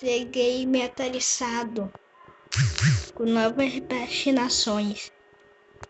Cheguei metalizado com novas patinações.